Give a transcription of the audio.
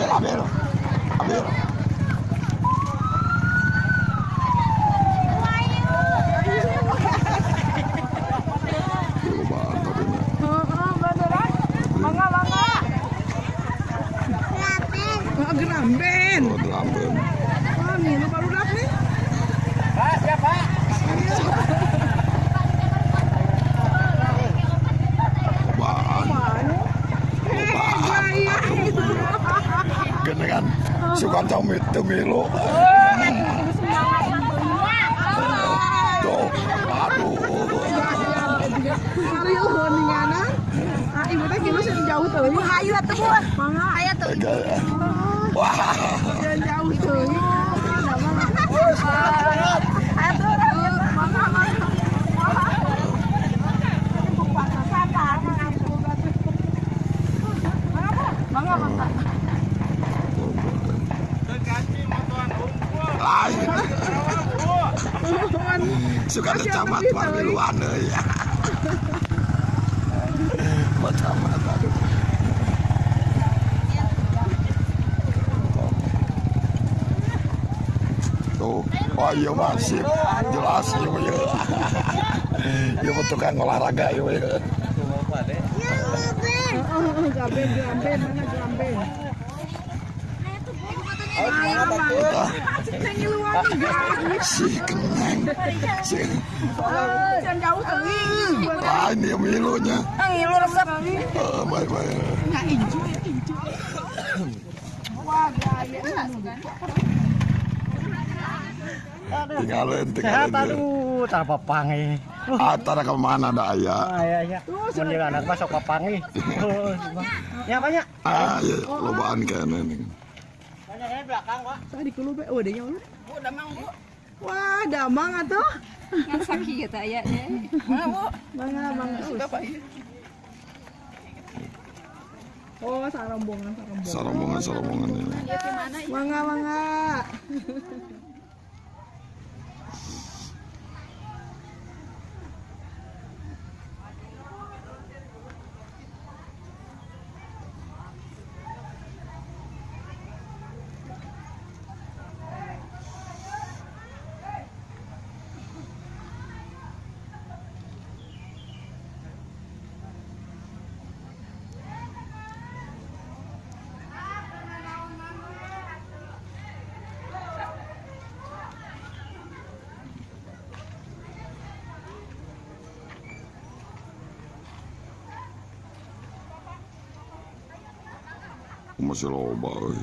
vero, è vero, è vero. Grande! Tuh, aduh. Ariel heuninganan. Ah, ibu teh jauh. Ibu hayu Bu. Teuing. Gaya. Wah, jauh teuing. Ada mangga. Aya tuh. Mangga, Suka ada camat pamiluan ya. Macam apa? Tuh, oh iya masih jelas iya iya. Iya betul kan olahraga iya iya. Mangga. Si keneng, si Jangan jauh teuing. lain dia milunya. Ngilu resep. Baik baik. Nggak inju inju. Wah, gaya. Tinggalin, tinggalin. aduh, tar papangi. Antara ke mana ada ayah? Ah ya ya. Anak sok papangi. Ya banyak. Ah, ya, lobaan kayaknya nih. Banyak ya belakang, Pak. Saya di kelube, oh dia nyawa. Bu, damang bu. Wah, damang atuh. Yang sakit gitu ya. Mana bu? Mangga, mangga. Oh, sarombongan, sarombongan. Sarombongan, sarombongan ini. Mangga, mangga. Masih loba. euy.